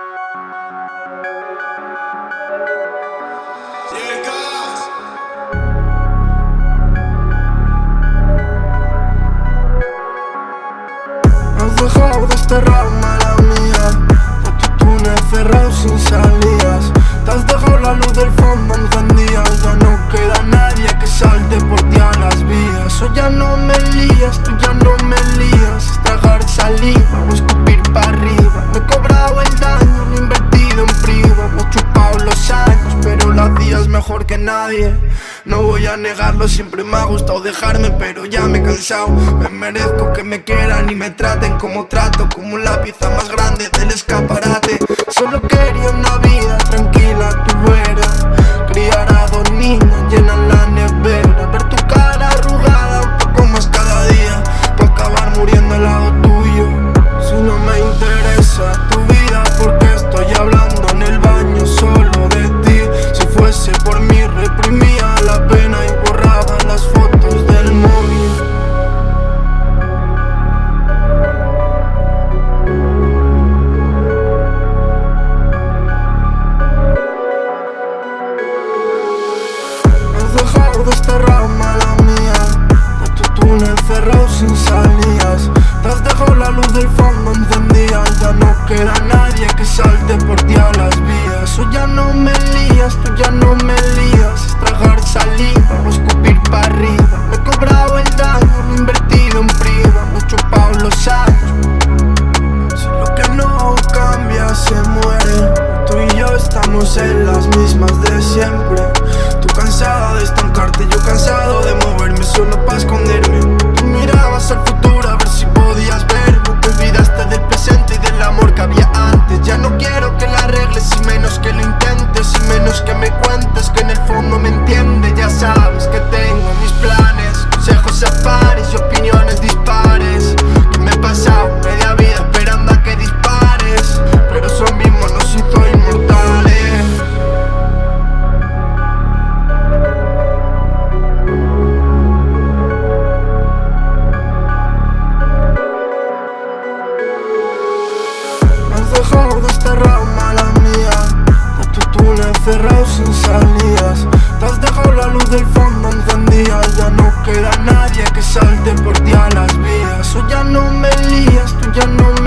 Has dejado desterrado, mala mía. A tu túnel cerrado sin salidas. Te has dejado la luz del fondo encendida. Ya no queda nadie que salte por ti a las vías. O ya no me lías, tú ya no me lías. Tragar saliva nadie. No voy a negarlo, siempre me ha gustado dejarme Pero ya me he cansado. Me merezco que me quieran y me traten como trato Como la pieza más grande del escaparate. Solo quería una vida bajar de esta rama la mía. De tu túnel cerrado sin salidas. menos que lo intentes y menos que me cuentes que en el fondo me entiende Ya sabes que tengo mis planes, consejos a pares y opiniones dispares Que me he pasado media vida esperando a que dispares Pero eso mismo nos hizo inmortales. Has dejado de estar no me lías, tú ya no